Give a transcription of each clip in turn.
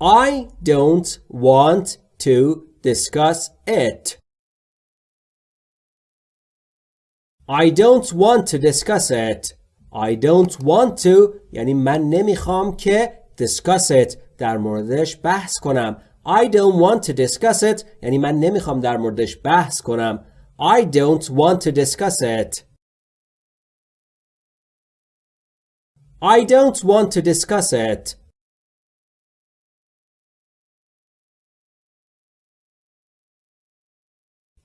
I don't want to discuss it. I don't want to discuss it. I don't want to یعنی من نمیخوام که discuss it در موردش بحث کنم. I don't want to discuss it یعنی من نمیخوام در موردش بحث کنم. I don't want to discuss it. I don't want to discuss it.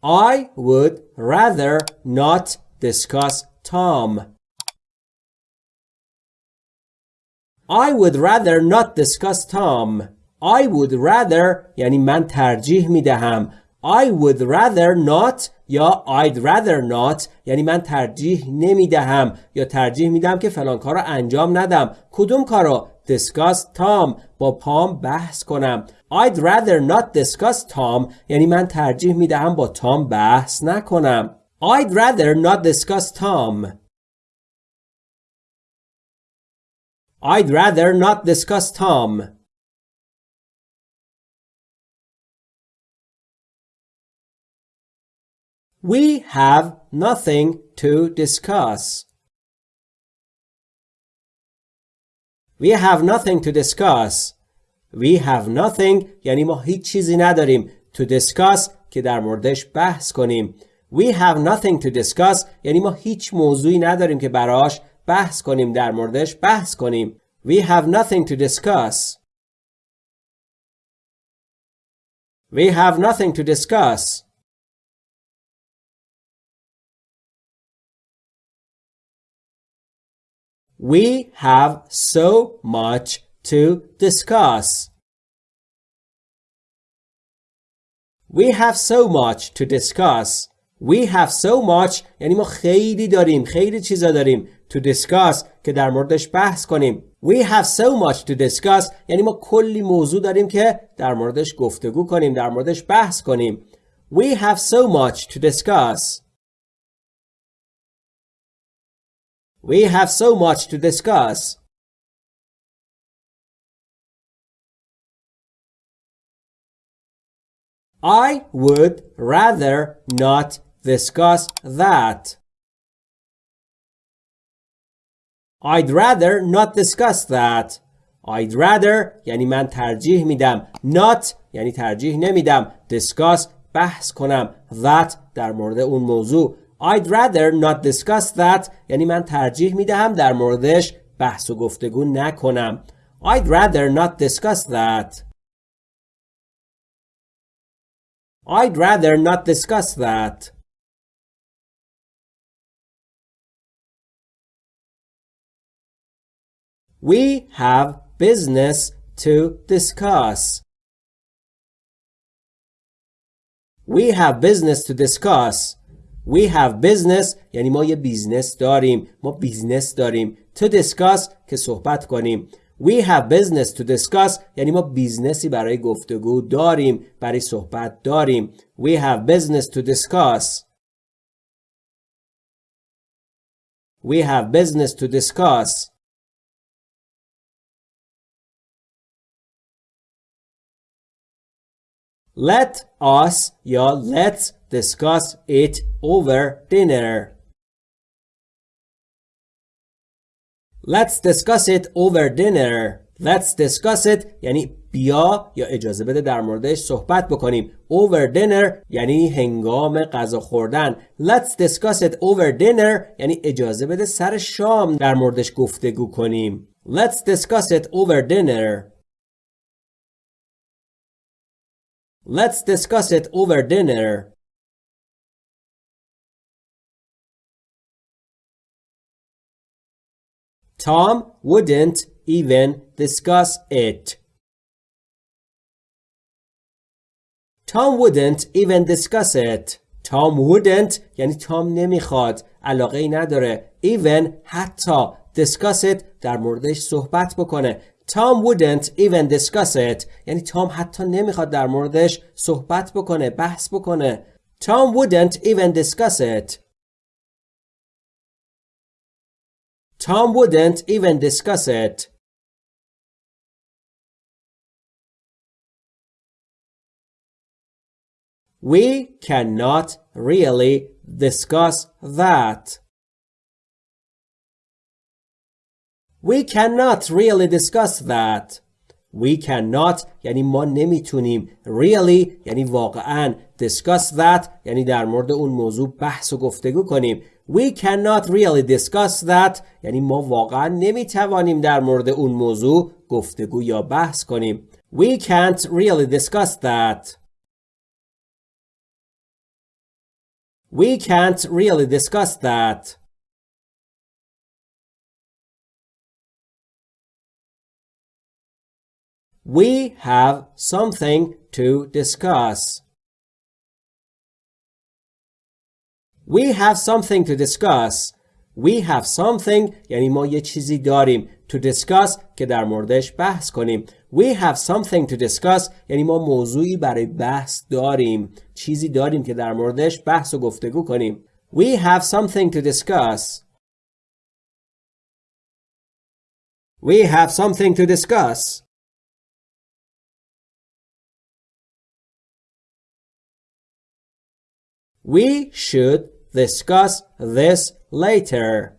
I would rather not discuss Tom. I would rather not discuss Tom. I would rather یعنی من ترجیح می دهم. I would rather not یا I'd rather not یعنی من ترجیح نمی دهم یا ترجیح می دهم که فلان کار رو انجام ندم. کدوم کار رو؟ discuss Tom با پام بحث کنم. I'd rather not discuss Tom یعنی من ترجیح می دهم با تام بحث نکنم. I'd rather not discuss Tom. I'd rather not discuss Tom. We have nothing to discuss. We have nothing to discuss. We have nothing یعنی ما هیچ چیزی نداریم. To discuss که در موردش بحث کنیم. We have nothing to discuss یعنی ما هیچ موضوعی نداریم که براش بحث کنیم در موردش بحث کنیم. We have nothing to discuss. We have nothing to discuss. We have so much to discuss. We have so much to discuss. We have so much یعنی ما خیلی داریم خیلی چیزا داریم to discuss که در موردش بحث کنیم We have so much to discuss یعنی ما کلی موضوع داریم که در موردش گفتگو کنیم در موردش بحث کنیم We have so much to discuss We have so much to discuss. I would rather not discuss that. I'd rather not discuss that. I'd rather یعنی من ترجیح میدم. Not یعنی ترجیح نمیدم. Discuss بحث کنم. That در مورد اون موضوع. I'd rather not discuss that یعنی من ترجیح می دهم در موردش بحث و گفتگو نکنم. I'd rather not discuss that. I'd rather not discuss that. We have business to discuss. We have business to discuss. We have business یعنی ما یه business داریم ما business داریم to discuss که صحبت کنیم We have business to discuss یعنی ما business ی برای گفتگو داریم برای صحبت داریم We have business to discuss We have business to discuss Let us یا let's discuss it over dinner. Let's discuss it over dinner. Let's discuss it یعنی بیا یا اجازه بده در موردش صحبت بکنیم. Over dinner یعنی هنگام غذا خوردن. Let's discuss it over dinner یعنی اجازه بده سر شام در موردش گفتگو کنیم. Let's discuss it over dinner. Let's discuss it over dinner. Tom wouldn't even discuss it. Tom wouldn't even discuss it. Tom wouldn't یعنی تام نمی‌خواد علاقه ای نداره even حتی discuss it در موردش صحبت بکنه Tom wouldn't even discuss it. یعنی تام حتی نمیخواد در موردش صحبت بکنه بحث بکنه. Tom wouldn't even discuss it. Tom wouldn't even discuss it. We cannot really discuss that. We cannot really discuss that. We cannot یعنی ما نمیتونیم really یعنی واقعا discuss that یعنی در مورد اون موضوع بحث و گفتگو کنیم We cannot really discuss that یعنی ما واقعا نمیتوانیم در مورد اون موضوع گفتگو یا بحث کنیم We can't really discuss that We can't really discuss that We have something to discuss. We have something to discuss. We have something یعنی ما یه چیزی داریم to discuss که در موردش بحث کنیم. We have something to discuss یعنی ما موضوعی برای بحث داریم. چیزی داریم که در موردش بحث و گفتگو کنیم. We have something to discuss. We have something to discuss. We should discuss this later.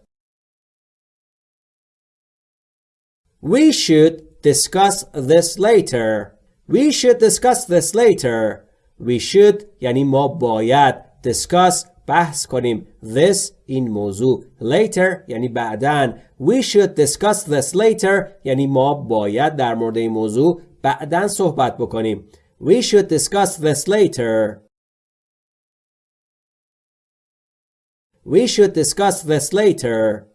We should discuss this later. We should discuss this later. We should یعنی ما باید discuss بحث کنیم this این موضوع later یعنی بعدن we should discuss this later یعنی ما باید در مورد این موضوع بعدن صحبت بکنیم we should discuss this later We should discuss this later.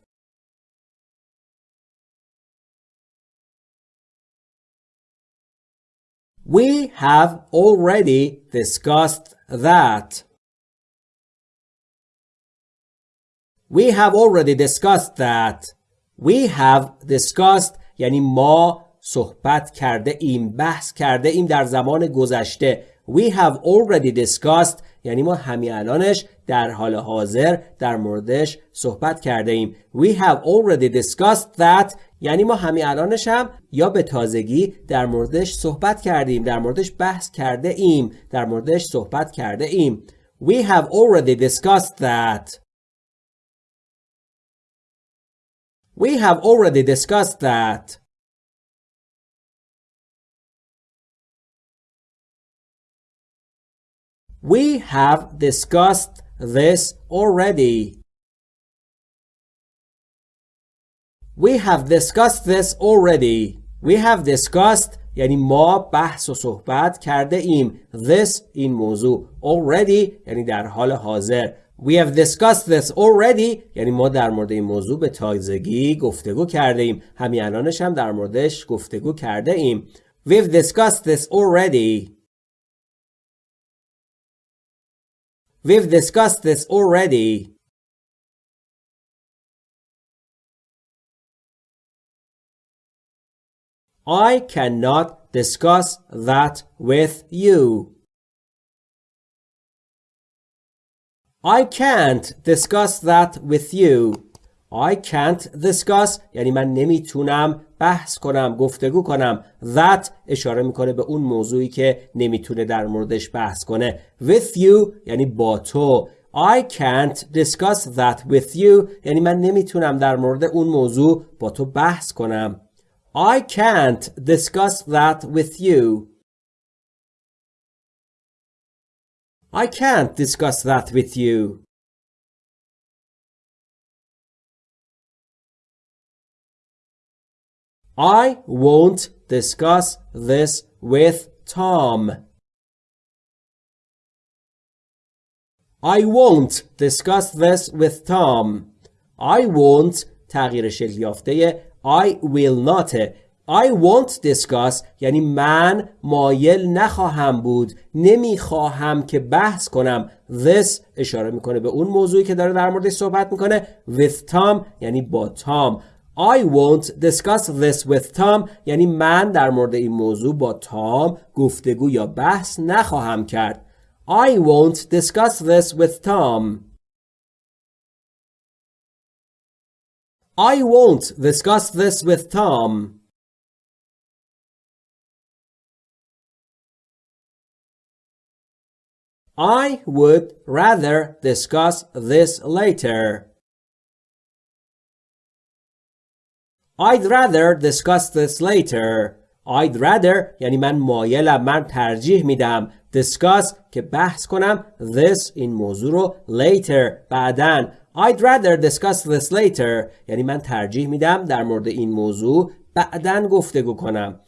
We have already discussed that. We have already discussed that. We have discussed یعنی ما صحبت کرده ایم بحث کرده ایم در زمان گذشته We have already discussed یعنی ما همین الانش در حال حاضر در موردش صحبت کرده ایم. We have already discussed that یعنی ما همین الانش هم یا به تازگی در موردش صحبت کردیم در موردش بحث کرده ایم در موردش صحبت کرده ایم. We have already discussed that. We have already discussed that. We have discussed this already. We have discussed this already. We have discussed یعنی ما بحث و صحبت کرده ایم this این موضوع already یعنی در حال حاضر We have discussed this already یعنی ما در مورد این موضوع به تازگی گفتگو کرده ایم همین الانش هم در موردش گفتگو کرده ایم We've discussed this already We've discussed this already. I cannot discuss that with you. I can't discuss that with you. I can't discuss یعنی من نمیتونم بحث کنم گفتگو کنم. That اشاره می‌کنه به اون موضوعی که نمی‌تونه در موردش بحث کنه. With you یعنی با تو. I can't discuss that with you. یعنی من نمی‌تونم در مورد اون موضوع با تو بحث کنم. I can't discuss that with you. I can't discuss that with you. I won't discuss this with Tom. I won't discuss this with Tom. I won't تغییر شکل یافته I will not I won't discuss یعنی من مایل نخواهم بود نمی‌خواهم که بحث کنم this اشاره می‌کنه به اون موضوعی که داره در موردش صحبت می‌کنه with Tom یعنی با تام I won't discuss this with Tom یعنی من در مورد این موضوع با تام گفتگو یا بحث نخواهم کرد I won't discuss this with Tom I won't discuss this with Tom I would rather discuss this later. I'd rather discuss this later. I'd rather یعنی من مایلم من ترجیح میدم discuss که بحث کنم this این موضوع رو later بعدن I'd rather discuss this later یعنی من ترجیح میدم در مورد این موضوع بعدن گفتگو کنم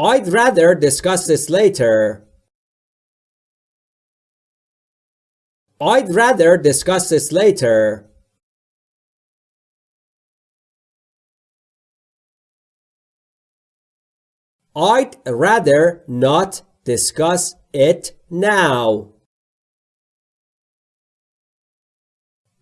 I'd rather discuss this later I'd rather discuss this later. I'd rather not discuss it now.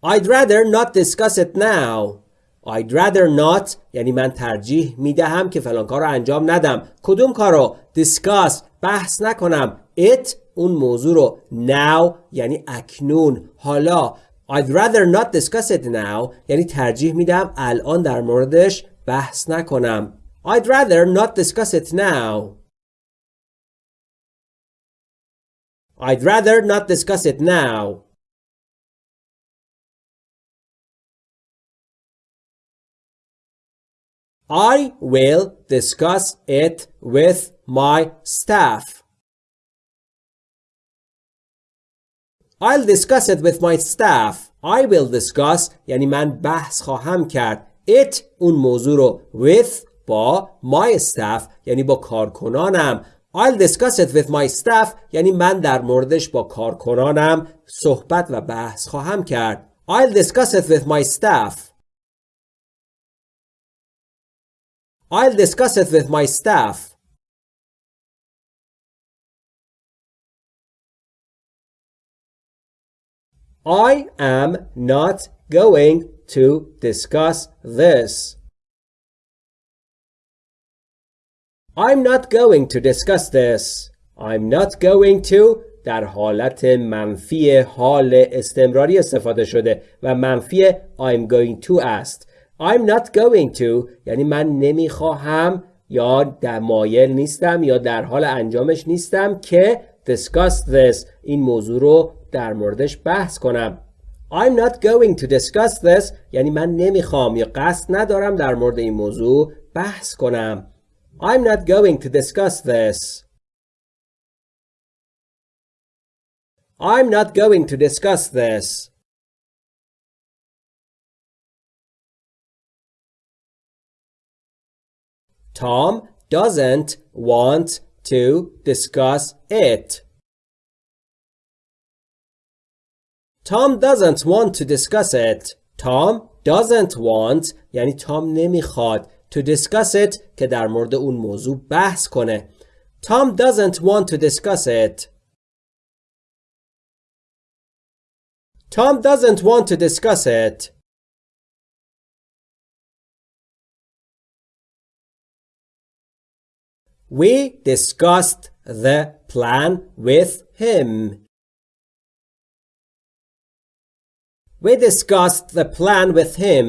I'd rather not discuss it now. I'd rather not یعنی من ترجیح می‌دهم که فلان کار رو انجام ندم. کدوم کارو؟ discuss بحث نکنم. it اون موضوع رو now یعنی اکنون حالا I'd rather not discuss it now یعنی ترجیح میدم الان در موردش بحث نکنم I'd rather not discuss it now I'd rather not discuss it now I will discuss it with my staff I'll discuss it with my staff. I will discuss یعنی من بحث خواهم کرد. It اون موضوع رو with با my staff یعنی با کارکنانم. I'll discuss it with my staff یعنی من در موردش با کارکنانم صحبت و بحث خواهم کرد. I'll discuss it with my staff. I'll discuss it with my staff. I am not going to discuss this. I'm not going to discuss this. I'm not going to. در حالت منفی حال استمراری استفاده شده و منفی I'm going to است. I'm not going to. یعنی من نمی‌خواهم یا در مایل نیستم یا در حال انجامش نیستم که discuss this. این موضوع رو در موردش بحث کنم. I'm not going to discuss this. یعنی من نمی‌خوام یا قصد ندارم در مورد این موضوع بحث کنم. I'm not going to discuss this I'm not going to discuss this Tom doesn't want to discuss it. Tom doesn't want to discuss it. Tom doesn't want یعنی تام نمیخواد to discuss it که در مورد اون موضوع بحث کنه. Tom doesn't want to discuss it. Tom doesn't want to discuss it. We discussed the plan with him. We discussed the plan with him.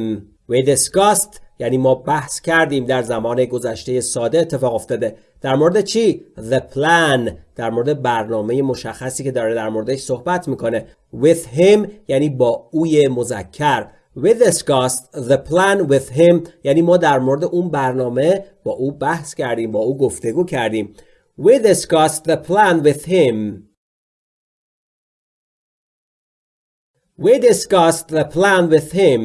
We discussed یعنی ما بحث کردیم در زمان گذشته ساده اتفاق افتاده. در مورد چی؟ The plan. در مورد برنامه مشخصی که داره در موردش صحبت می‌کنه. With him یعنی با اوی مذکر. We discussed the plan with him یعنی ما در مورد اون برنامه با او بحث کردیم با او گفتگو کردیم. We discussed the plan with him. We discussed the plan with him.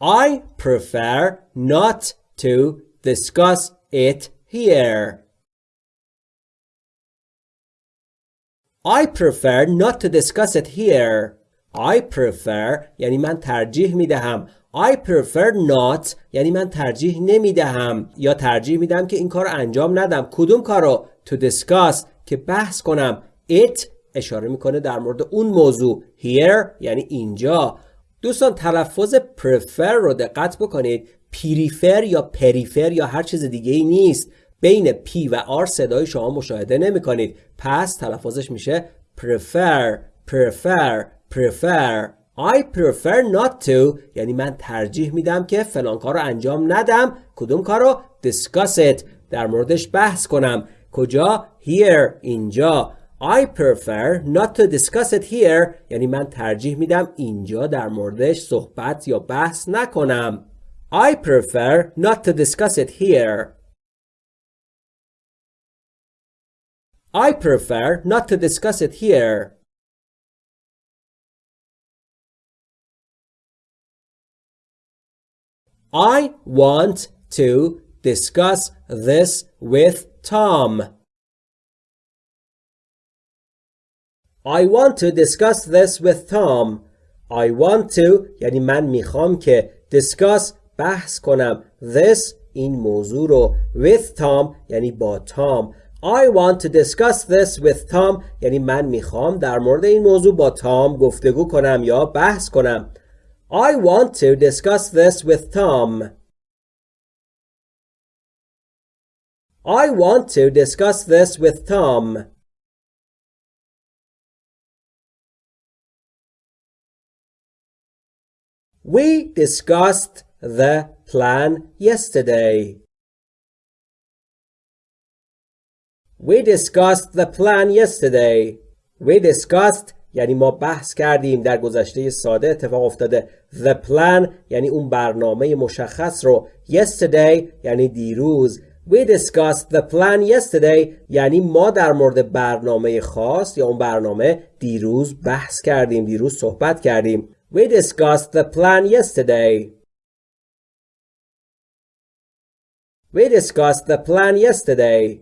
I prefer not to discuss it here. I prefer not to discuss it here. I prefer یعنی من ترجیح می دهم. I prefer not یعنی من ترجیح نمی دهم یا ترجیح می دهم که این کار انجام ندم. کدوم کارو؟ to discuss که بحث کنم it اشاره می‌کنه در مورد اون موضوع here یعنی اینجا دوستان تلفظ prefer رو دقت بکنید. پریفر یا پریفر یا هر چیز دیگه ای نیست. بین P و R صدای شما مشاهده نمی کنید پس تلفظش میشه prefer prefer prefer. I prefer not to. یعنی من ترجیح میدم که فلان کار رو انجام ندم. کدوم کار رو؟ Discuss it. در موردش بحث کنم. کجا؟ Here اینجا. I prefer not to discuss it here یعنی من ترجیح میدم اینجا در موردش صحبت یا بحث نکنم I prefer not to discuss it here I prefer not to discuss it here I want to discuss this with Tom. I want to discuss this with Tom. I want to یعنی من می‌خوام که discuss بحث کنم this این موضوع رو with Tom یعنی با تام I want to discuss this with Tom یعنی من می‌خوام در مورد این موضوع با تام گفتگو کنم یا بحث کنم I want to discuss this with Tom. I want to discuss this with Tom. We discussed the plan yesterday. We discussed the plan yesterday. We discussed یعنی ما بحث کردیم در گذشته ساده اتفاق افتاده the plan یعنی اون برنامه مشخص رو yesterday یعنی دیروز we discussed the plan yesterday یعنی ما در مورد برنامه خاص یا اون برنامه دیروز بحث کردیم دیروز صحبت کردیم we discussed the plan yesterday we discussed the plan yesterday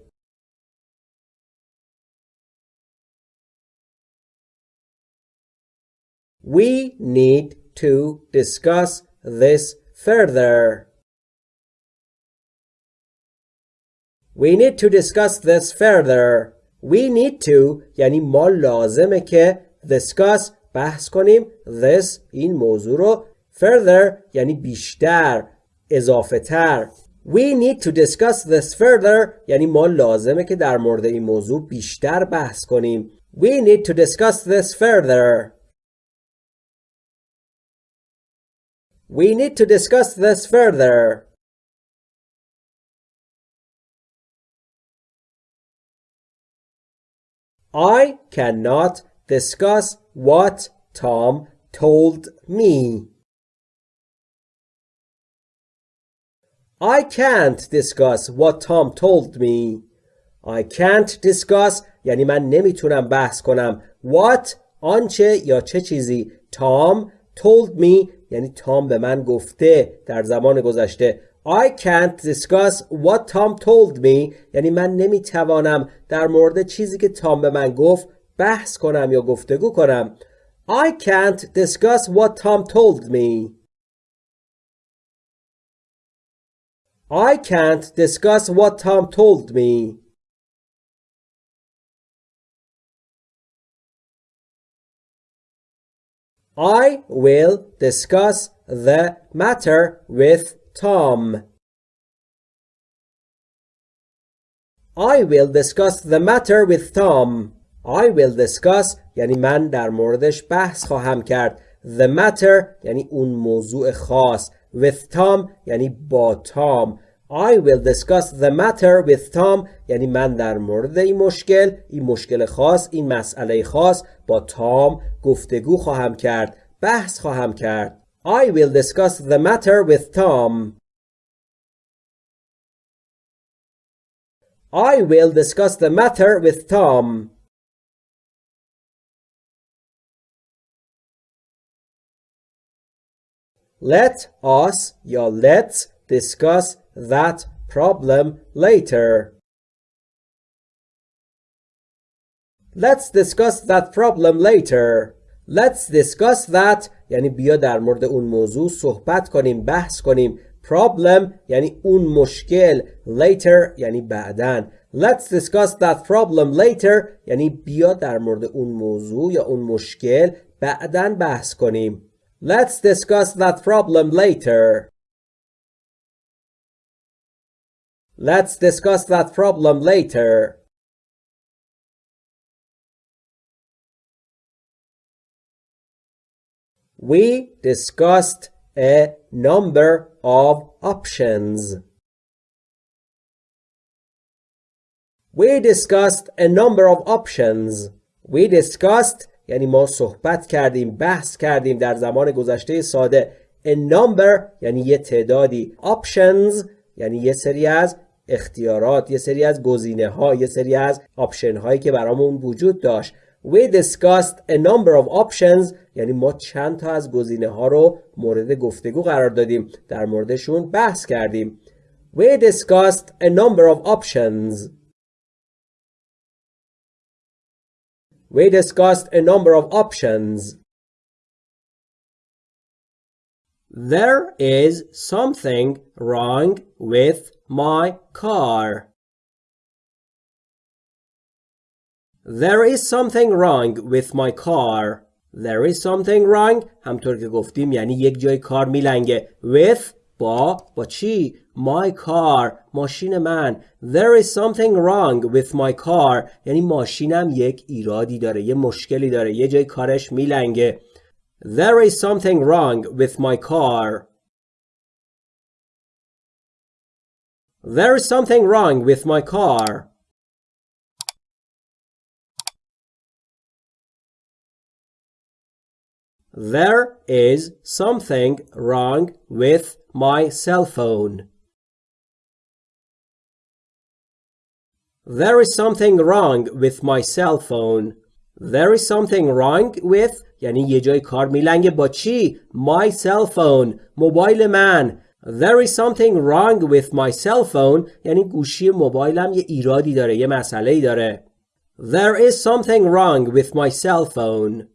We need to discuss this further. We need to discuss this further. We need to یعنی ما لازمه که discuss بحث کنیم this این موضوع رو further یعنی بیشتر اضافه تر We need to discuss this further یعنی ما لازمه که در مورد این موضوع بیشتر بحث کنیم We need to discuss this further We need to discuss this further. I cannot discuss what Tom told me. I can't discuss what Tom told me. I can't discuss یعنی من نمی‌تونم بحث کنم what آنچه یا چه چیزی Tom told me یعنی تام به من گفته در زمان گذشته I can't discuss what Tom told me یعنی من نمی‌توانم در مورد چیزی که تام به من گفت بحث کنم یا گفتگو کنم I can't discuss what Tom told me I can't discuss what Tom told me I will discuss the matter with Tom. I will discuss the matter with Tom. I will discuss یعنی من در موردش بحث خواهم کرد. The matter یعنی اون موضوع خاص. With Tom یعنی با تام. I will discuss the matter with Tom یعنی من در مورد این مشکل این مشکل خاص این مسئله خاص با تام گفتگو خواهم کرد بحث خواهم کرد I will discuss the matter with Tom I will discuss the matter with Tom Let us یا let's discuss that problem later. Let's discuss that problem later. Let's discuss that یعنی بیا در مورد اون موضوع صحبت کنیم بحث کنیم problem یعنی اون مشکل later یعنی بعدن Let's discuss that problem later یعنی بیا در مورد اون موضوع یا اون مشکل بعدن بحث کنیم Let's discuss that problem later Let's discuss that problem later. We discussed a number of options. We discussed a number of options. We discussed یعنی ما صحبت کردیم بحث کردیم در زمان گذشته ساده. A number یعنی یه تعدادی. Options یعنی یه سری از اختیارات یه سری از گزینه ها یه سری از آپشن هایی که برامون وجود داشت. We discussed a number of options. یعنی ما چند تا از گزینه ها رو مورد گفتگو قرار دادیم. در موردشون بحث کردیم. We discussed a number of options. We discussed a number of options There is something wrong with my car. There is something wrong with my car. There is something wrong همطور که گفتیم یعنی یک جای کار میلنگه with با با چی my car ماشین من there is something wrong with my car یعنی ماشینم یک ایرادی داره یه مشکلی داره یه جای کارش میلنگه there is something wrong with my car there is something wrong with my car There is something wrong with my cell phone. There is something wrong with my cell phone. There is something wrong with یعنی یه جای کار میلنگه با چی؟ My cell phone موبایل من There is something wrong with my cell phone یعنی گوشی موبایلم یه ایرادی داره یه مسئله داره There is something wrong with my cell phone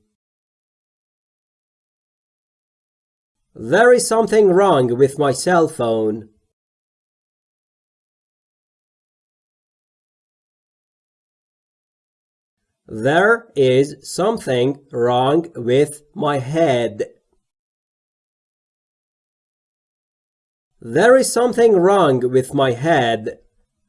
There is something wrong with my cell phone. There is something wrong with my head. There is something wrong with my head.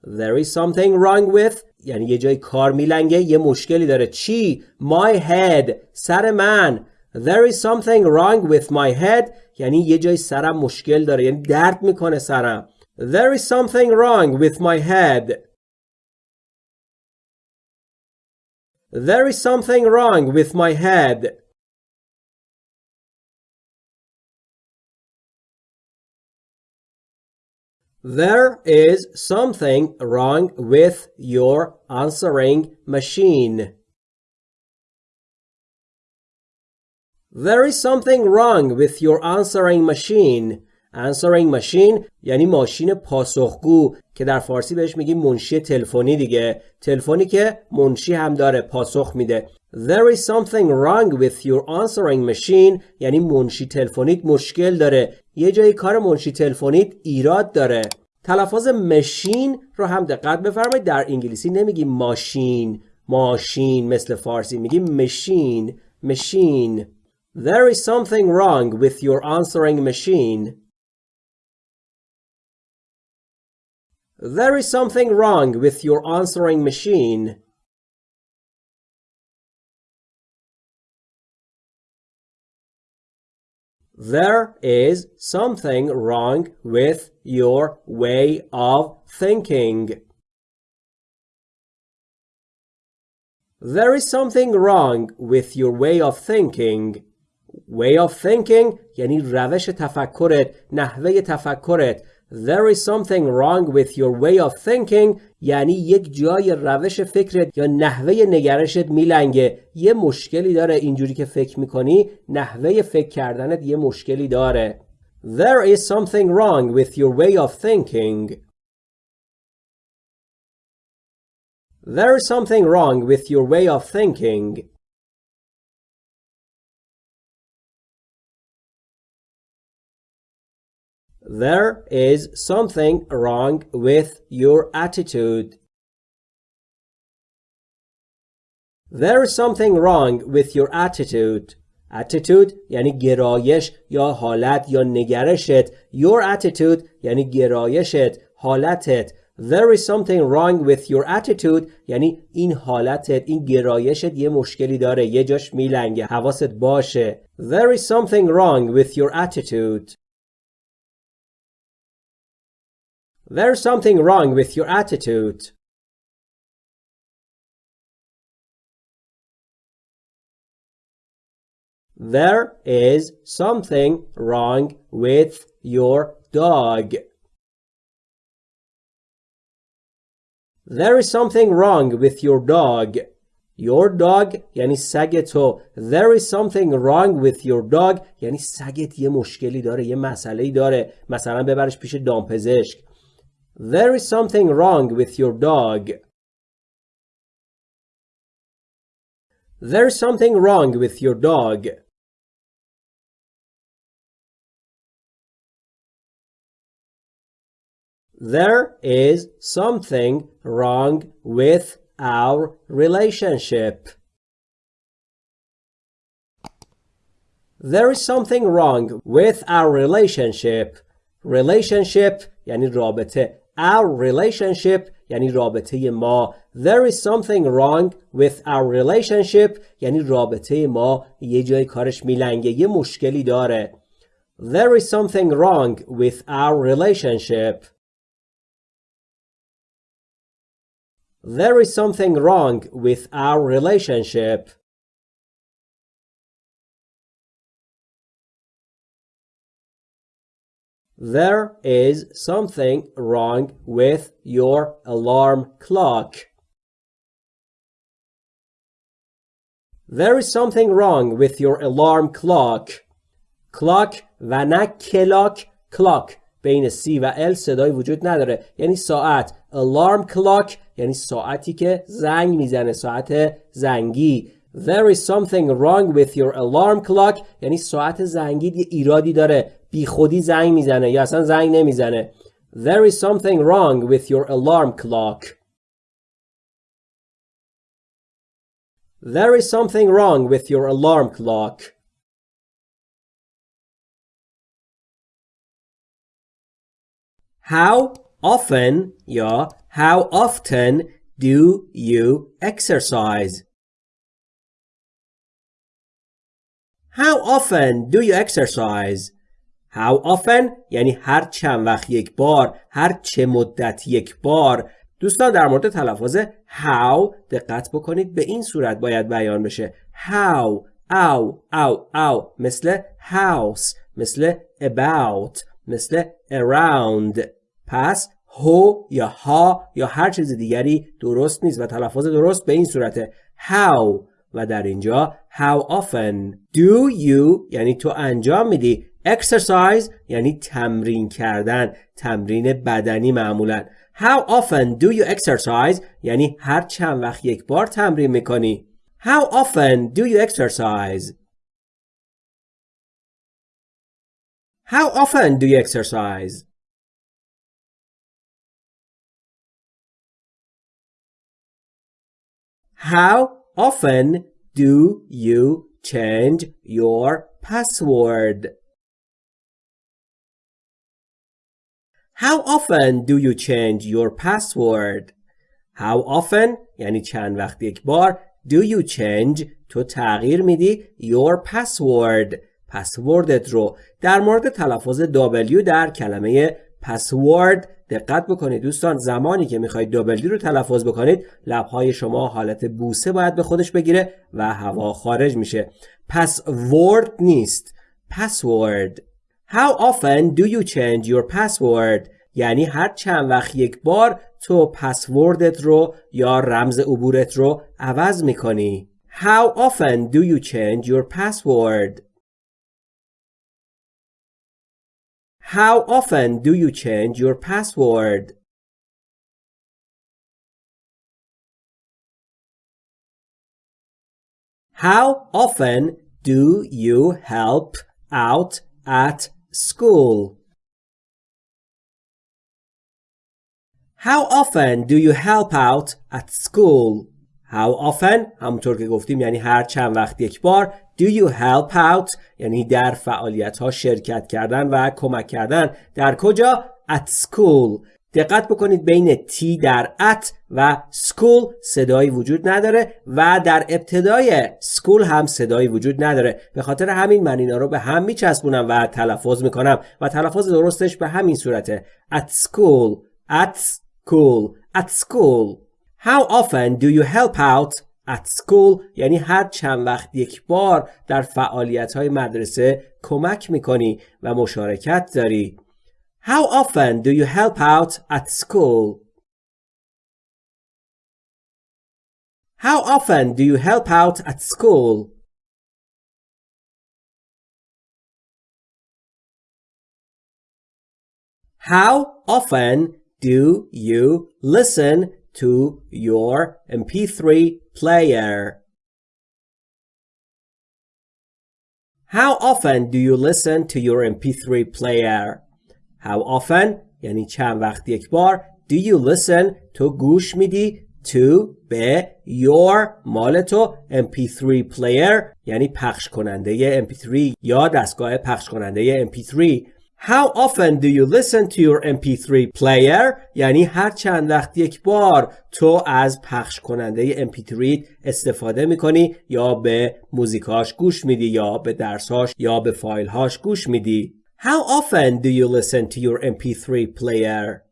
There is something wrong with یعنی یه جای کار میلنگه یه مشکلی داره چی؟ My head سر من There is something wrong with my head یعنی یه جای سرم مشکل داره یعنی درد میکنه سرم There is something wrong with my head There is something wrong with my head There is something wrong with your answering machine. There is something wrong with your answering machine. Answering machine یعنی ماشین پاسخگو که در فارسی بهش میگیم منشی تلفنی دیگه. تلفنی که منشی هم داره پاسخ میده. There is something wrong with your answering machine. یعنی منشی تلفنیت مشکل داره. یه جایی کار منشی تلفنیت ایراد داره. تلفظ مشین رو هم دقت بفرمایید. در انگلیسی نمیگیم ماشین. ماشین مثل فارسی میگیم مشین مشین. There is something wrong with your answering machine. There is something wrong with your answering machine. There is something wrong with your way of thinking. There is something wrong with your way of thinking. way of thinking یعنی روش تفکرت نحوه تفکرت There is something wrong with your way of thinking یعنی یک جای روش فکرت یا نحوه نگرشت میلنگه یه مشکلی داره اینجوری که فکر می‌کنی نحوه فکر کردنت یه مشکلی داره There is something wrong with your way of thinking There is something wrong with your way of thinking There is something wrong with your attitude. There is something wrong with your attitude. Attitude یعنی گرایش یا حالت یا نگرشت. Your attitude یعنی گرایشت، حالتت. There is something wrong with your attitude یعنی این حالتت این گرایشت یه مشکلی داره یه جاش میلنگه حواست باشه There is something wrong with your attitude There's something wrong with your attitude. There is something wrong with your dog. There is something wrong with your dog. Your dog یعنی سگ تو There is something wrong with your dog یعنی سگت یه مشکلی داره یه مسئله داره مثلا ببرش پیش دامپزشک There is something wrong with your dog There is something wrong with your dog There is something wrong with our relationship. There is something wrong with our relationship. Relationship یعنی رابطه. Our relationship یعنی رابطه ما. There is something wrong with our relationship یعنی رابطه ما یه جای کارش میلنگه. یه مشکلی داره. There is something wrong with our relationship. There is something wrong with our relationship. There is something wrong with your alarm clock. There is something wrong with your alarm clock. Clock و نه کلاک clock بین C و L صدای وجود نداره یعنی ساعت alarm clock یعنی ساعتی که زنگ میزنه ساعت زنگی There is something wrong with your alarm clock یعنی ساعت زنگی یه ایرادی داره بی خودی زنگ میزنه یا اصلا زنگ نمیزنه There is something wrong with your alarm clock There is something wrong with your alarm clock How often یا how often do you exercise? How often do you exercise? How often? یعنی هر چند وقت یک بار هر چه مدت یک بار. دوستان در مورد تلفظ how دقت بکنید. به این صورت باید بیان بشه. How او او او مثل house مثل about مثل around. پس هو یا ها یا هر چیز دیگری درست نیست و تلفظ درست به این صورته. How و در اینجا how often. Do you یعنی تو انجام میدی. Exercise یعنی تمرین کردن تمرین بدنی معمولا how often do you exercise یعنی هر چند وقت یک بار تمرین می‌کنی how often do you exercise how often do you exercise How often do you change your password? How often do you change your password? How often یعنی چند وقت یک بار Do you change تو تغییر میدی your password پسوردت رو؟ در مورد تلفظ W در کلمه password دقت بکنید. دوستان زمانی که می‌خواید W رو تلفظ بکنید لبهای شما حالت بوسه باید به خودش بگیره و هوا خارج میشه. پس word نیست. Password. How often do you change your password? یعنی هر چند وقت یک بار تو پسوردت رو یا رمز عبورت رو عوض می‌کنی How often do you change your password How often do you change your password? How often do you help out at school? How often do you help out at school? How often? همونطور که گفتیم یعنی هر چند وقت یک بار. Do you help out? یعنی در فعالیت ها شرکت کردن و کمک کردن. در کجا؟ At school. دقت بکنید بین T در at و school صدایی وجود نداره و در ابتدای school هم صدایی وجود نداره. به خاطر همین من اینا رو به هم میچسبونم و تلفظ می‌کنم و تلفظ درستش به همین صورته. At school. At school at school How often do you help out at school یعنی هر چند وقت یک بار در فعالیت های مدرسه کمک می‌کنی و مشارکت داری How often do you help out at school? How often do you help out at school? How often do you listen to your MP3 player? How often do you listen to your MP3 player? How often یعنی چند وقت یک بار Do you listen تو گوش میدی to به your مال تو MP3 player یعنی پخش کننده MP3 یا دستگاه پخش کننده MP3 How often do you listen to your MP3 player؟ یعنی هر چند وقت یک بار تو از پخش کننده MP3 استفاده می‌کنی یا به موزیکاش گوش میدی یا به درساش یا به فایلهاش گوش میدی How often do you listen to your MP3 player?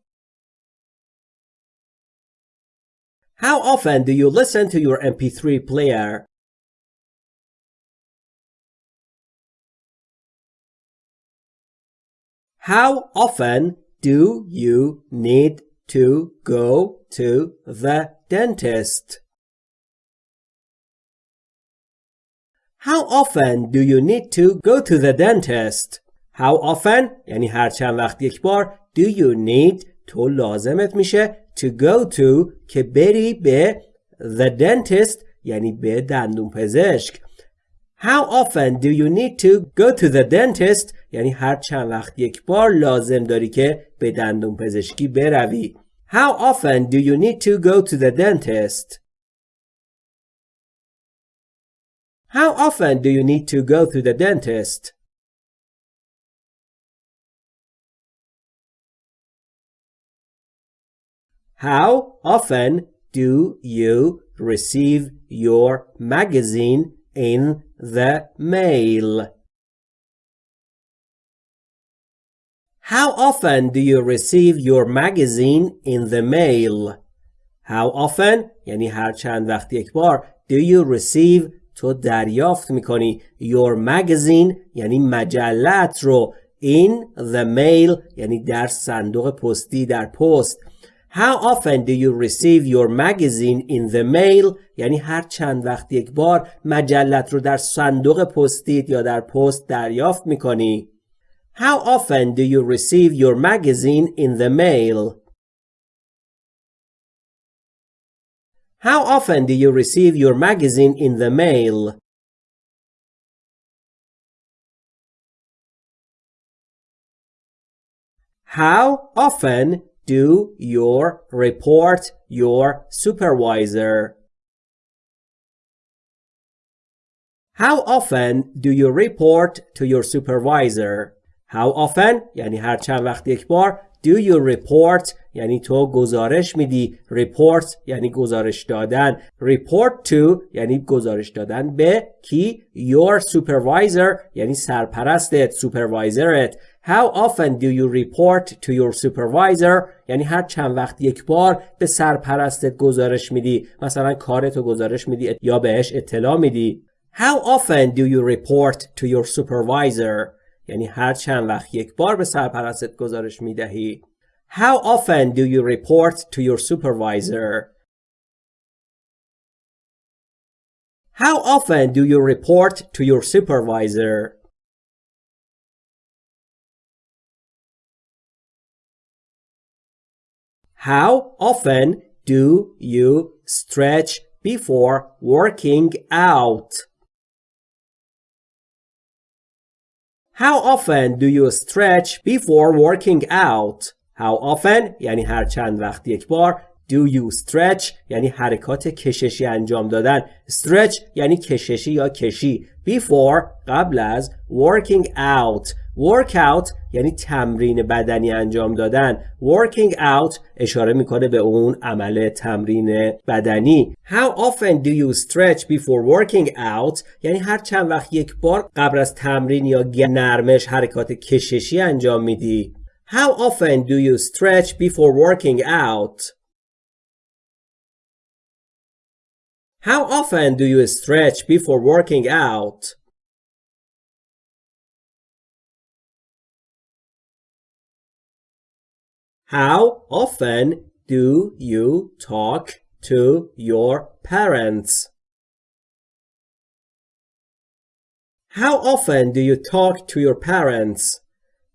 How often do you listen to your MP3 player? How often do you need to go to the dentist? How often do you need to go to the dentist? How often یعنی هر چند وقت یک بار do you need تو لازمت میشه to go to که بری به the dentist یعنی به دندون پزشک How often do you need to go to the dentist یعنی هر چند وقت یک بار لازم داری که به دندون پزشکی بروی How often do you need to go to the dentist How often do you need to go to the dentist How often do you receive your magazine in the mail? How often do you receive your magazine in the mail? How often یعنی هر چند وقت یک بار do you receive تو دریافت میکنی your magazine یعنی مجلت رو in the mail یعنی در صندوق پستی در پست How often do you receive your magazine in the mail یعنی هر چند وقت یک بار مجلت رو در صندوق پستیت یا در پست دریافت میکنی How often do you receive your magazine in the mail? How often do you receive your magazine in the mail? How often do you report your supervisor? How often do you report to your supervisor? How often یعنی هر چند وقت یک بار Do you report یعنی تو گزارش میدی report یعنی گزارش دادن. report to یعنی گزارش دادن به کی؟ your supervisor یعنی سرپرستت supervisorت. How often do you report to your supervisor یعنی هر چند وقت یک بار به سرپرستت گزارش میدی. مثلا کارتو گزارش میدی یا بهش اطلاع میدی. How often do you report to your supervisor یعنی هر چند وقت یک بار به سرپرستت گزارش می دهی How often do you report to your supervisor? How often do you report to your supervisor? How often do you stretch before working out? How often do you stretch before working out? How often? یعنی هر چند وقت یک بار. Do you stretch? یعنی حرکات کششی انجام دادن. Stretch یعنی کششی یا کشی. Before قبل از Working out. Workout یعنی تمرین بدنی انجام دادن. Working out اشاره می‌کنه به اون عمل تمرین بدنی. How often do you stretch before working out? یعنی هر چند وقت یک بار قبل از تمرین یا نرمش حرکات کششی انجام میدی. How often do you stretch before working out How often do you stretch before working out? How often do you talk to your parents? How often do you talk to your parents?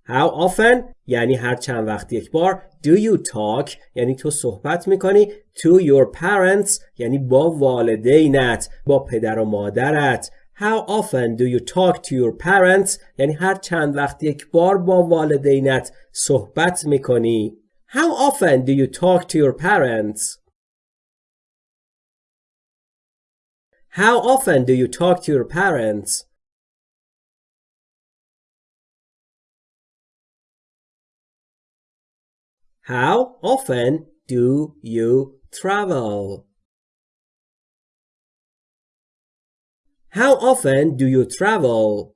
How often یعنی هر چند وقت یک بار Do you talk یعنی تو صحبت می‌کنی To your parents یعنی با والدینت با پدر و مادرت How often do you talk to your parents یعنی هر چند وقت یک بار با والدینت صحبت می‌کنی How often do you talk to your parents? How often do you talk to your parents? How often do you travel? How often do you travel?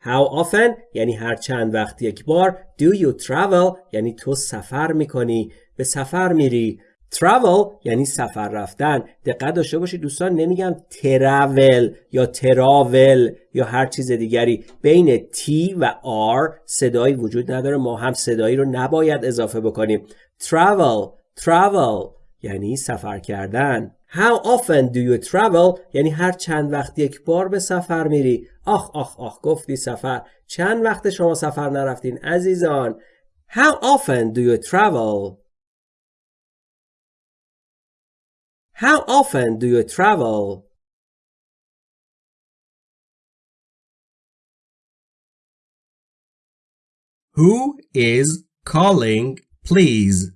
How often یعنی هر چند وقت یک بار Do you travel یعنی تو سفر میکنی به سفر میری travel یعنی سفر رفتن. دقت داشته باشید دوستان نمیگم travel یا تراول یا هر چیز دیگری. بین T و R صدایی وجود نداره. ما هم صدایی رو نباید اضافه بکنیم. Travel travel یعنی سفر کردن. How often do you travel یعنی هر چند وقت یک بار به سفر میری. آخ آخ آخ گفتی سفر. چند وقت شما سفر نرفتین عزیزان؟ How often do you travel How often do you travel? Who is calling, please?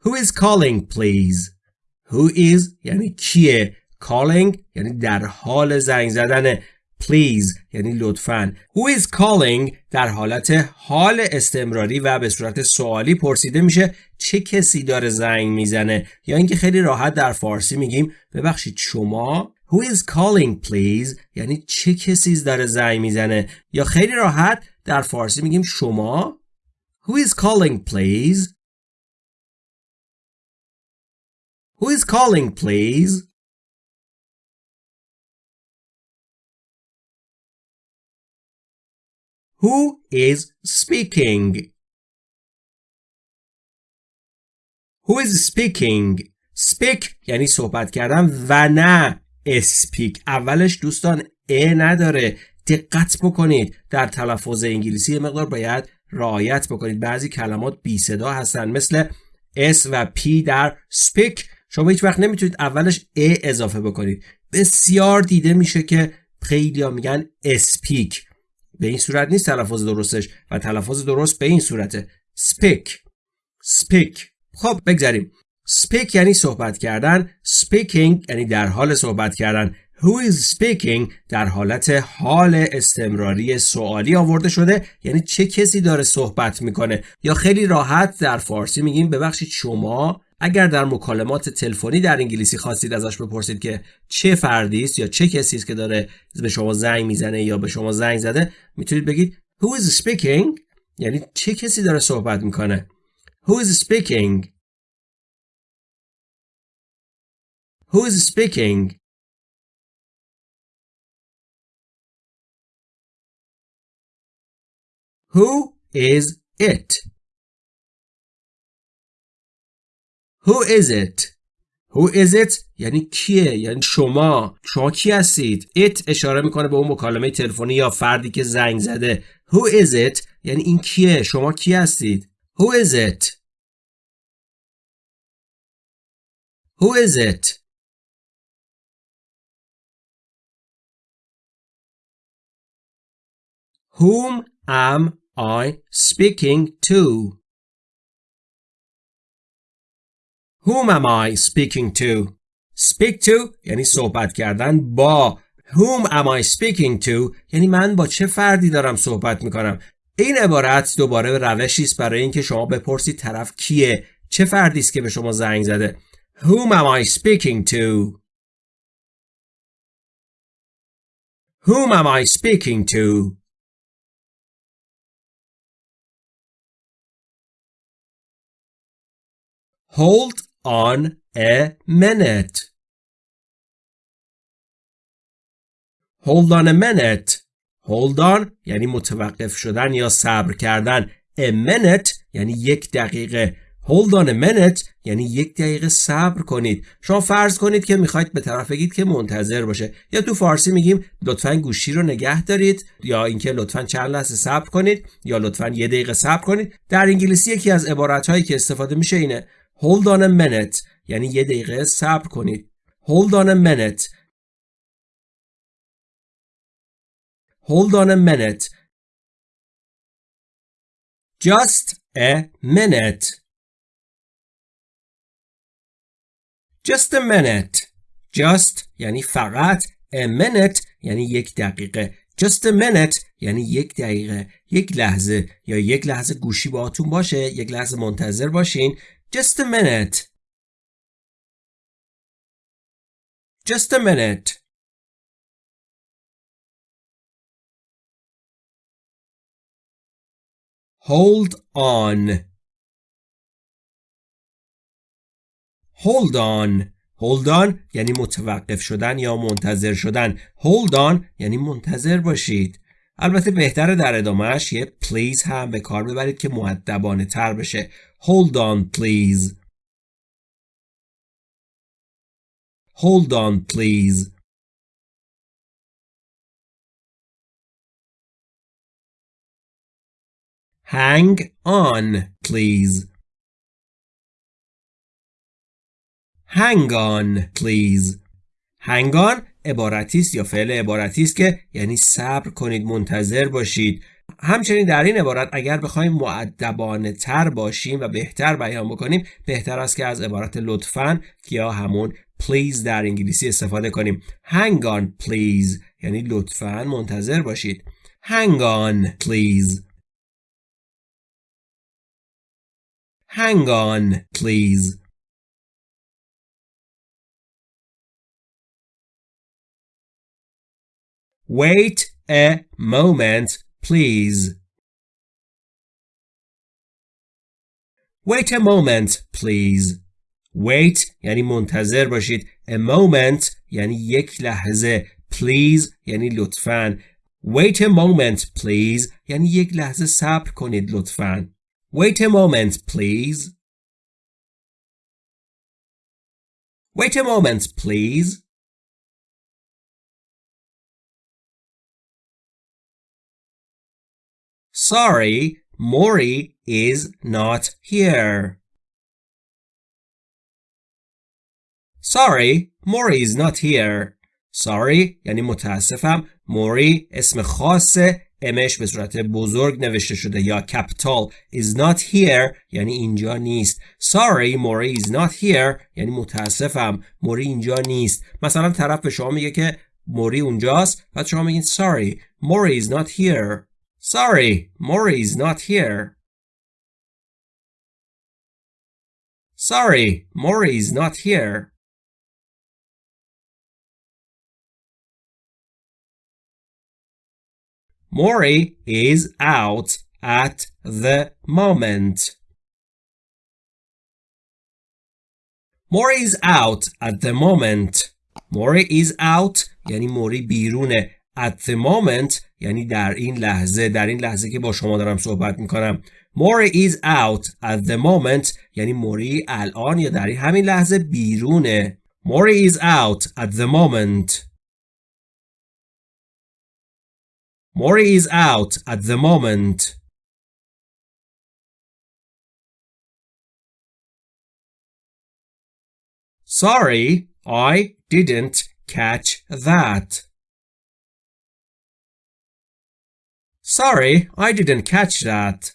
Who is calling, please? Who is یعنی کیه calling یعنی در حال زنگ زدن please یعنی لطفاً. Who is calling در حالت حال استمراری و به صورت سوالی پرسیده میشه چه کسی داره زنگ می‌زنه؟ یا اینکه خیلی راحت در فارسی میگیم ببخشید شما. Who is calling please یعنی چه کسی داره زنگ می‌زنه؟ یا خیلی راحت در فارسی میگیم شما. Who is calling please who is calling please Who is speaking? Who is speaking? Speak یعنی صحبت کردن و نه speak. اولش دوستان ا نداره. دقت بکنید. در تلفظ انگلیسی مقدار باید رعایت بکنید. بعضی کلمات بی صدا هستن مثل S و P در speak. شما هیچ وقت نمی‌تونید اولش ا اضافه بکنید. بسیار دیده میشه که خیلی میگن speak. به این صورت نیست تلفظ درستش و تلفظ درست به این صورته. Speak. Speak. خب بگذاریم. Speak یعنی صحبت کردن. Speaking یعنی در حال صحبت کردن. Who is speaking در حالت حال استمراری سوالی آورده شده. یعنی چه کسی داره صحبت می‌کنه؟ یا خیلی راحت در فارسی میگیم ببخشید شما اگر در مکالمات تلفنی در انگلیسی خواستید ازش بپرسید که چه فردی است یا چه کسی است که داره به شما زنگ می‌زنه یا به شما زنگ زده می‌تونید بگید who is speaking یعنی چه کسی داره صحبت می‌کنه؟ who is speaking? who is speaking? who is it? Who is it? Who is it? یعنی کیه؟ یعنی شما. شما کی هستید؟ It اشاره می‌کنه به اون مکالمه تلفنی یا فردی که زنگ زده. Who is it? یعنی این کیه؟ شما کی هستید؟ Who is it? Who is it? Whom am I speaking to? Whom am I speaking to? Speak to یعنی صحبت کردن با. Whom am I speaking to? یعنی من با چه فردی دارم صحبت می‌کنم؟ این عبارت دوباره روشی است برای اینکه شما بپرسید طرف کیه؟ چه فردی است که به شما زنگ زده؟ Whom am I speaking to? Whom am I speaking to? Hold on a minute hold on a minute. Hold on یعنی متوقف شدن یا صبر کردن. A minute یعنی یک دقیقه. Hold on a minute یعنی یک دقیقه صبر کنید. شما فرض کنید که می‌خواید به طرف بگید که منتظر باشه. یا تو فارسی میگیم لطفا گوشی رو نگه دارید. یا اینکه لطفا چند لحظه صبر کنید. یا لطفا یه دقیقه صبر کنید. در انگلیسی یکی از عبارت هایی که استفاده میشه اینه. Hold on a minute یعنی یه دقیقه صبر کنید hold on a minute hold on a minute just a minute Just a minute. Just یعنی فقط. A minute یعنی یک دقیقه. Just a minute یعنی یک دقیقه. یک لحظه یا یک لحظه گوشی باهاتون باشه. یک لحظه منتظر باشین. Just a minute. Just a minute. Hold on. hold on hold on یعنی متوقف شدن یا منتظر شدن hold on یعنی منتظر باشید البته بهتره در ادامهش یه please هم به کار ببرید که معدبانه تر بشه hold on please hold on please hang on please hang on please hang on عبارتی است یا فعل عبارتی است که یعنی صبر کنید منتظر باشید همچنین در این عبارت اگر بخوایم معدبانه تر باشیم و بهتر بیان بکنیم بهتر است که از عبارت لطفا یا همون please در انگلیسی استفاده کنیم. Hang on please. یعنی لطفا منتظر باشید. Hang on please. Hang on please. Wait a moment, please. Wait a moment, please. Wait یعنی منتظر باشید. A moment یعنی یک لحظه. Please یعنی لطفاً. Wait a moment, please. یعنی یک لحظه صبر کنید لطفاً. Wait a moment, please. Wait a moment, please. Sorry, Maury is not here. Sorry, Maury is not here. Sorry یعنی متاسفم. Maury اسم خاصه امش به صورت بزرگ نوشته شده یا کپیتال is not here یعنی اینجا نیست sorry موری is not here یعنی متاسفم موری اینجا نیست مثلا طرف به شما میگه که موری اونجاست بعد شما میگین sorry موری is not here Sorry, Maury is not here. Sorry, Maury is not here. Maury is out at the moment. Maury is out at the moment. Maury is out یعنی موری بیرونه at the moment یعنی در این لحظه در این لحظه که با شما دارم صحبت می‌کنم Mori is out at the moment یعنی موری الان یا در همین لحظه بیرونه Mori is out at the moment Mori is out at the moment Sorry, I didn't catch that. Sorry, I didn't catch that.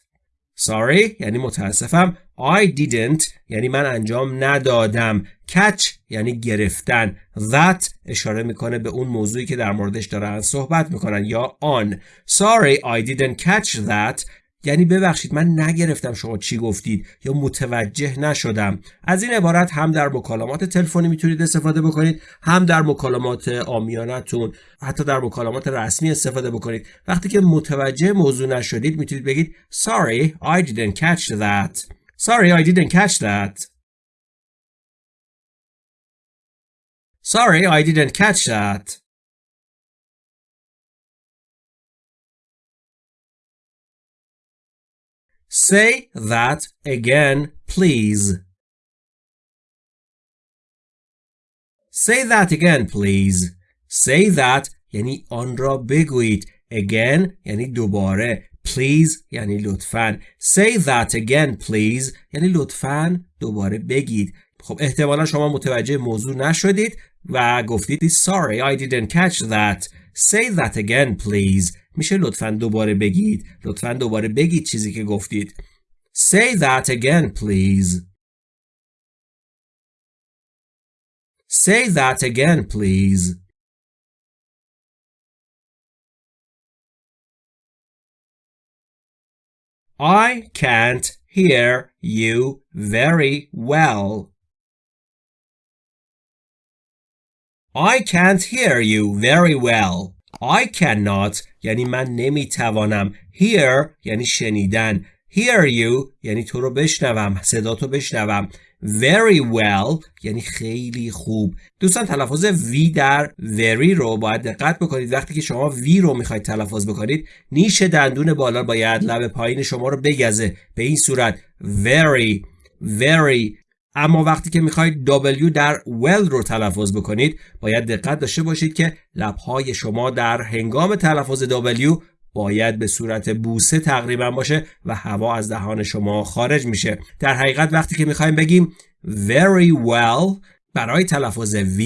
Sorry یعنی متاسفم. I didn't یعنی من انجام ندادم. Catch یعنی گرفتن. That اشاره می‌کنه به اون موضوعی که در موردش دارن صحبت می‌کنن یا on. Sorry, I didn't catch that. یعنی ببخشید من نگرفتم شما چی گفتید یا متوجه نشدم. از این عبارت هم در مکالمات تلفنی می‌تونید استفاده بکنید هم در مکالمات آمیانتون حتی در مکالمات رسمی استفاده بکنید. وقتی که متوجه موضوع نشدید می‌تونید بگید sorry I didn't catch that. Sorry I didn't catch that. Sorry, I didn't catch that. Say that again, please. Say that again, please. Say that یعنی آن را بگویید. Again یعنی دوباره. Please یعنی لطفاً. Say that again, please یعنی لطفاً دوباره بگید. خب احتمالا شما متوجه موضوع نشدید و گفتید Sorry, I didn't catch that. Say that again, please. میشه لطفا دوباره بگید. لطفا دوباره بگید چیزی که گفتید. Say that again, please. Say that again, please. I can't hear you very well. I can't hear you very well. I cannot یعنی من نمی‌توانم. Hear یعنی شنیدن. Hear you یعنی تو رو بشنوم. صدا تو بشنوم. very well یعنی خیلی خوب دوستان تلفظ وی در very رو باید دقت بکنید وقتی که شما وی رو می‌خواید تلفظ بکنید نیش دندون بالا باید لب پایین شما رو بگزه به این صورت very very اما وقتی که می‌خواید W در well رو تلفظ بکنید باید دقت داشته باشید که لبهای شما در هنگام تلفظ W باید به صورت بوسه تقریبا باشه و هوا از دهان شما خارج میشه. در حقیقت وقتی که می‌خوایم بگیم very well برای تلفظ V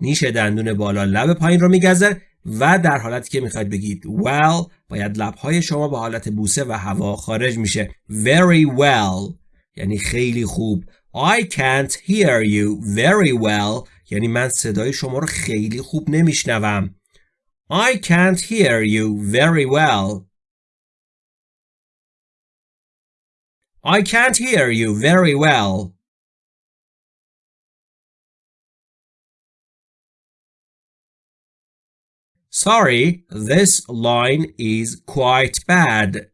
نیش دندون بالا لب پایین رو میگذر و در حالتی که می‌خواید بگید well باید لبهای شما به حالت بوسه و هوا خارج میشه. very well یعنی خیلی خوب. I can't hear you very well یعنی من صدای شما رو خیلی خوب نمیشنوم I can't hear you very well. I can't hear you very well. Sorry, this line is quite bad.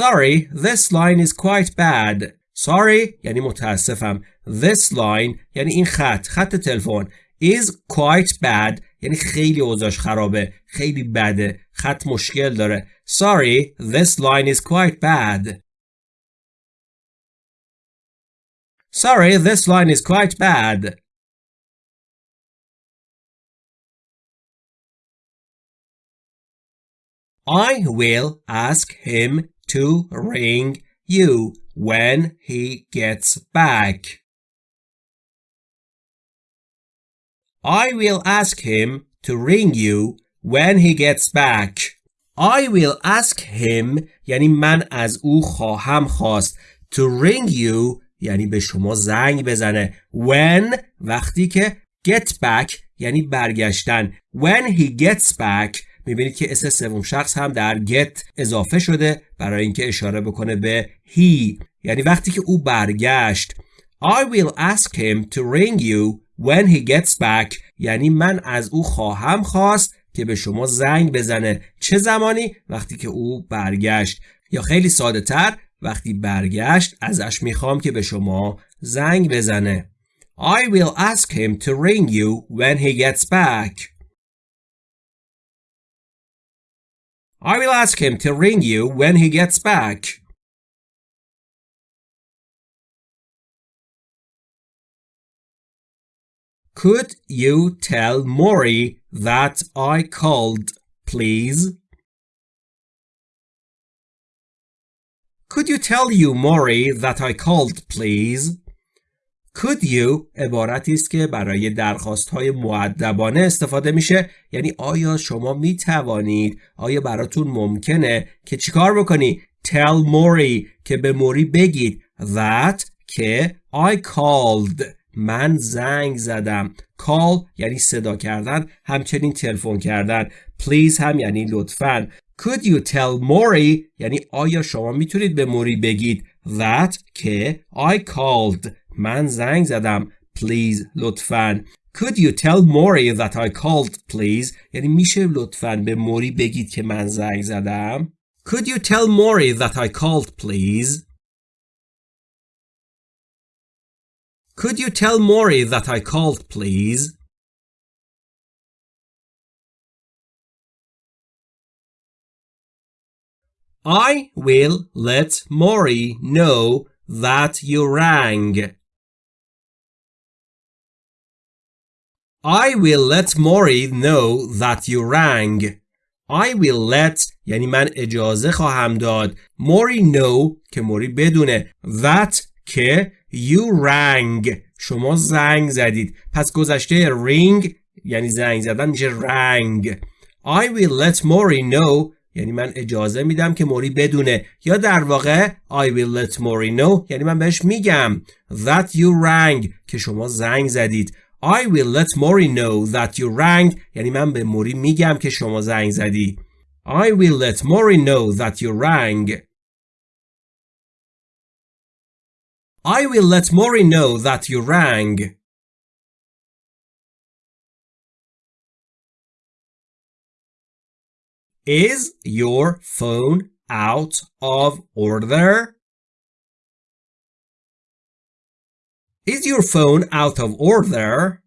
Sorry, this line is quite bad. Sorry یعنی متاسفم. This line یعنی این خط، خط تلفن. is quite bad یعنی خیلی اوضاعش خرابه خیلی بده خط مشکل داره sorry this line is quite bad sorry this line is quite bad I will ask him to ring you when he gets back. I will ask him to ring you when he gets back. I will ask him یعنی من از او خواهم خواست. To ring you یعنی به شما زنگ بزنه. When وقتی که get back یعنی برگشتن. When he gets back می‌بینید که اس سوم شخص هم در get اضافه شده برای اینکه اشاره بکنه به he. یعنی وقتی که او برگشت I will ask him to ring you when he gets back. یعنی من از او خواهم خواست که به شما زنگ بزنه. چه زمانی؟ وقتی که او برگشت. یا خیلی ساده تر وقتی برگشت ازش می‌خوام که به شما زنگ بزنه. I will ask him to ring you when he gets back. I will ask him to ring you when he gets back Could you tell Maury that I called, please? Could you tell you Maury that I called, please? Could you? عبارتی است که برای درخواست های معدبانه استفاده میشه. یعنی آیا شما می توانید آیا براتون ممکنه که چیکار بکنی؟ Tell Maury که به موری بگید that که I called. من زنگ زدم. Call یعنی صدا کردن همچنین تلفن کردن. Please هم یعنی لطفا. Could you tell Maury یعنی آیا شما می‌تونید به موری بگید that که I called. من زنگ زدم please لطفا Could you tell Maury that I called please یعنی میشه لطفا به موری بگید که من زنگ زدم Could you tell Maury that I called please Could you tell Maury that I called please? I will let Maury know that you rang. I will let Maury know that you rang. I will let یعنی من اجازه خواهم داد Maury know که موری بدونه that که you rang. شما زنگ زدید. پس گذشته ring یعنی زنگ زدن میشه رنگ I will let Maury know. یعنی من اجازه میدم که موری بدونه. یا در واقع I will let Maury know. یعنی من بهش میگم that you rang. که شما زنگ زدید. I will let Maury know that you rang یعنی من به موری میگم که شما زنگ زدی I will let Maury know that you rang I will let Maury know that you rang Is your phone out of order? Is your phone out of order?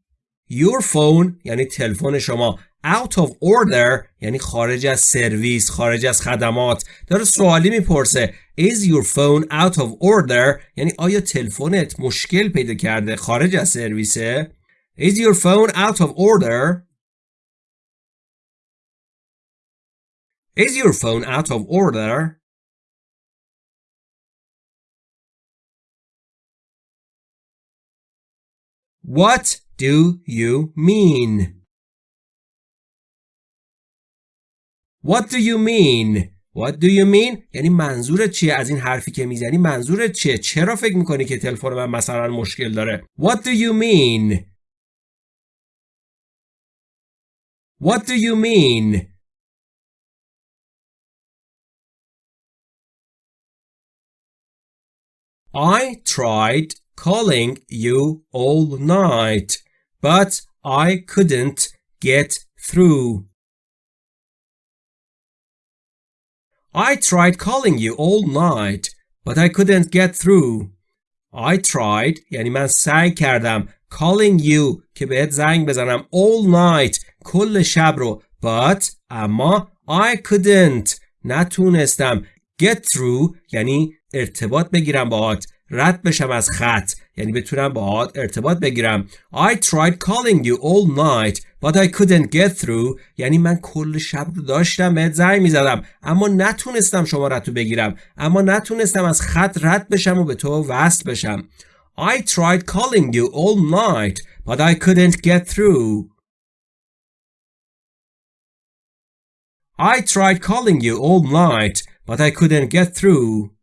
Your phone یعنی تلفن شما out of order یعنی خارج از سرویس خارج از خدمات داره سوالی می‌پرسه Is your phone out of order یعنی آیا تلفنت مشکل پیدا کرده خارج از سرویسه Is your phone out of order Is your phone out of order? What do you mean? What do you mean? What do you mean? یعنی منظورت چیه از این حرفی که می‌زنی منظورت چیه چرا فکر می‌کنی که تلفن من مثلا مشکل داره What do you mean? What do you mean? I tried calling you all night, but I couldn't get through. I tried calling you all night, but I couldn't get through. I tried یعنی من سعی کردم calling you که بهت زنگ بزنم all night کل شب رو but اما I couldn't نتونستم get through یعنی ارتباط بگیرم باهات رد بشم از خط یعنی بتونم باهات ارتباط بگیرم I tried calling you all night but I couldn't get through یعنی من کل شب رو داشتم بهت زنگ می‌زدم اما نتونستم شما رو بگیرم اما نتونستم از خط رد بشم و به تو وصل بشم I tried calling you all night but I couldn't get through I tried calling you all night but I couldn't get through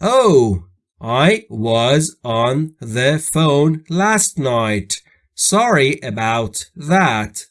Oh, I was on the phone last night. Sorry about that.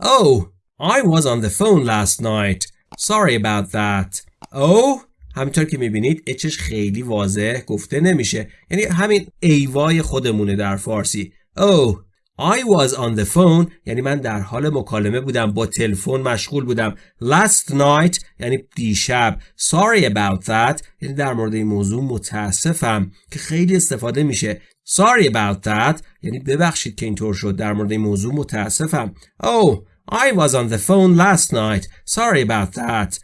Oh, I was on the phone last night. Sorry about that. Oh, همینطور که میبینید اچش خیلی واضح گفته نمیشه یعنی همین ایوای خودمونه در فارسی Oh, I was on the phone یعنی من در حال مکالمه بودم با تلفن مشغول بودم. Last night یعنی دیشب. Sorry about that. یعنی در مورد این موضوع متاسفم که خیلی استفاده میشه. Sorry about that. یعنی ببخشید که اینطور شد در مورد این موضوع متاسفم. Oh I was on the phone last night. Sorry about that.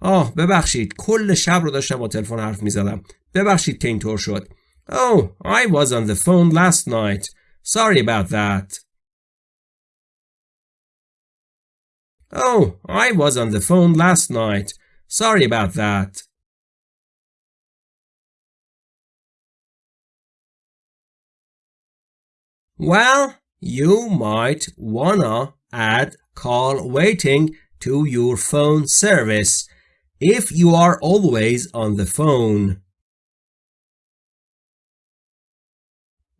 آه ببخشید. کل شب رو داشتم با تلفن حرف می‌زدم. ببخشید که اینطور شد. Oh I was on the phone last night. Sorry about that. Oh, I was on the phone last night. Sorry about that. Well, you might wanna add call waiting to your phone service if you are always on the phone.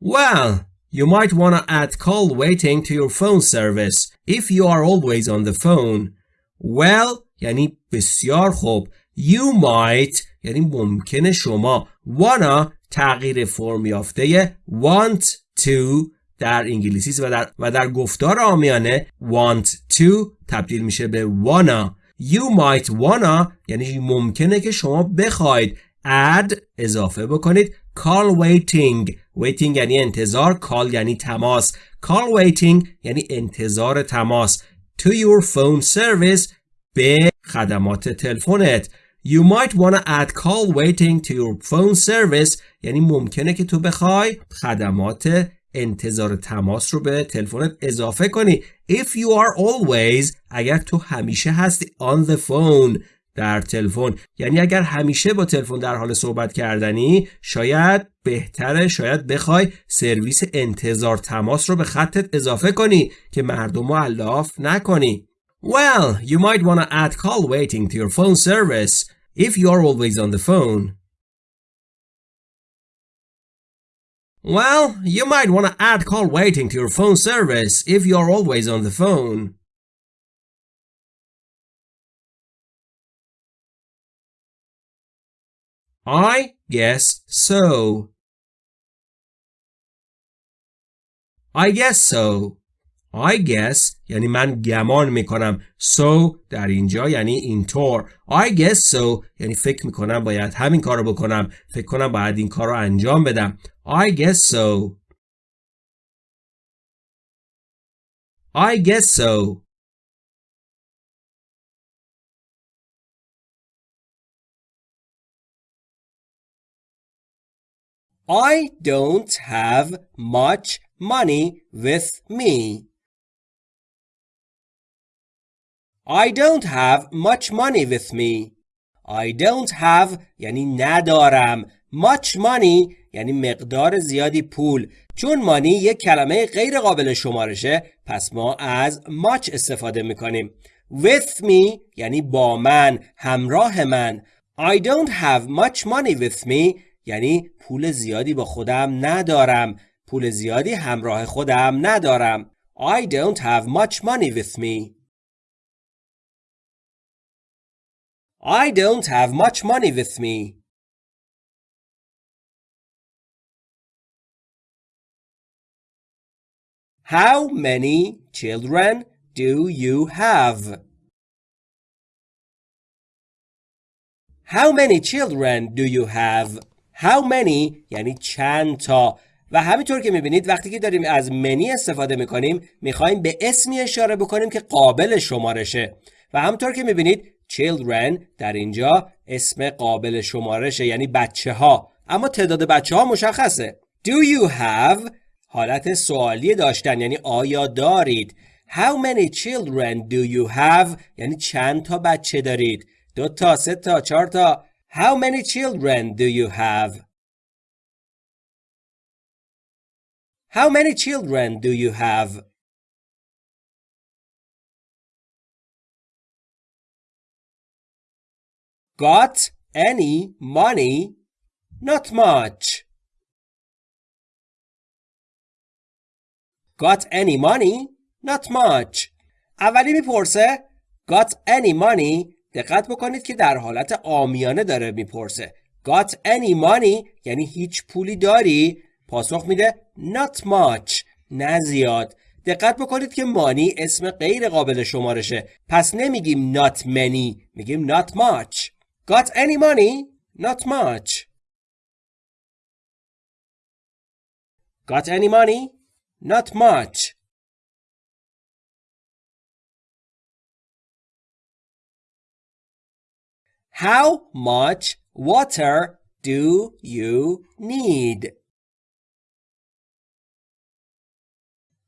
Well, you might want to add call waiting to your phone service if you are always on the phone. Well یعنی بسیار خوب. You might یعنی ممکنه شما wanna تغییر فرم یافته want to در انگلیسی و در, و در گفتار آمیانه want to تبدیل میشه به wanna You might wanna یعنی ممکنه که شما بخواید add اضافه بکنید call waiting waiting یعنی انتظار call یعنی تماس call waiting یعنی انتظار تماس to your phone service به خدمات تلفنت You might wanna add call waiting to your phone service یعنی ممکنه که تو بخوای خدمات انتظار تماس رو به تلفنت اضافه کنی If you are always اگر تو همیشه هستی on the phone در تلفن یعنی اگر همیشه با تلفن در حال صحبت کردنی شاید بهتره شاید بخوای سرویس انتظار تماس رو به خطت اضافه کنی که مردم رو علاف نکنی Well, you might want to add call waiting to your phone service if you are always on the phone. Well, you might want to add call waiting to your phone service if you are always on the phone. I guess so. I guess so. I guess یعنی من گمان می‌کنم. So در اینجا یعنی اینطور. I guess so یعنی فکر می‌کنم باید همین کار رو بکنم. فکر کنم باید این کار رو انجام بدم. I guess so. I guess so. I don't have much money with me. I don't have much money with me. I don't have یعنی ندارم. Much money یعنی مقدار زیادی پول. چون مانی یک کلمه غیر قابل شمارشه پس ما از much استفاده می‌کنیم. With me یعنی با من، همراه من. I don't have much money with me یعنی پول زیادی با خودم ندارم. پول زیادی همراه خودم ندارم. I don't have much money with me. I don't have much money with me. How many children do you have? How many children do you have? How many یعنی چند تا. و همینطور که می‌بینید وقتی که داریم از منی استفاده می‌کنیم می‌خوایم به اسمی اشاره بکنیم که قابل شمارشه. و همونطور که می‌بینید children در اینجا اسم قابل شمارشه یعنی بچه ها اما تعداد بچه ها مشخصه. Do you have حالت سوالی داشتن یعنی آیا دارید؟ How many children do you have یعنی چند تا بچه دارید؟ دو تا سه تا چهار تا. How many children do you have How many children do you have Got any money? Not much. Got any money? Not much. اولی میپرسه Got any money دقت بکنید که در حالت آمیانه داره می‌پرسه Got any money یعنی هیچ پولی داری؟ پاسخ میده Not much نه زیاد دقت بکنید که مانی اسم غیر قابل شمارشه پس نمیگیم not many میگیم not much Got any money? Not much. Got any money? Not much. How much water do you need?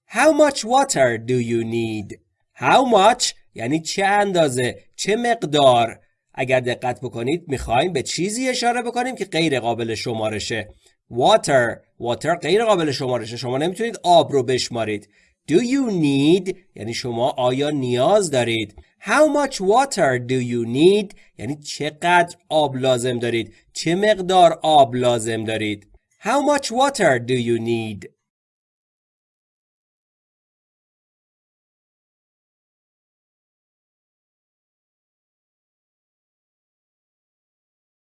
How much water do you need? How much? یعنی چه اندازه؟ چه مقدار؟ اگر دقت بکنید می‌خوایم به چیزی اشاره بکنیم که غیر قابل شمارشه. Water. Water غیر قابل شمارشه. شما نمی‌تونید آب رو بشمارید. Do you need? یعنی شما آیا نیاز دارید؟ how much water do you need یعنی چقدر آب لازم دارید چه مقدار آب لازم دارید how much water do you need